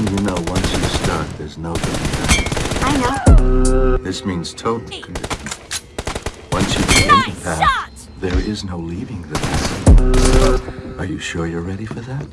You know, once you start, there's no going back. I know. This means total commitment. Once you begin nice the path, shot! there is no leaving this. Are you sure you're ready for that?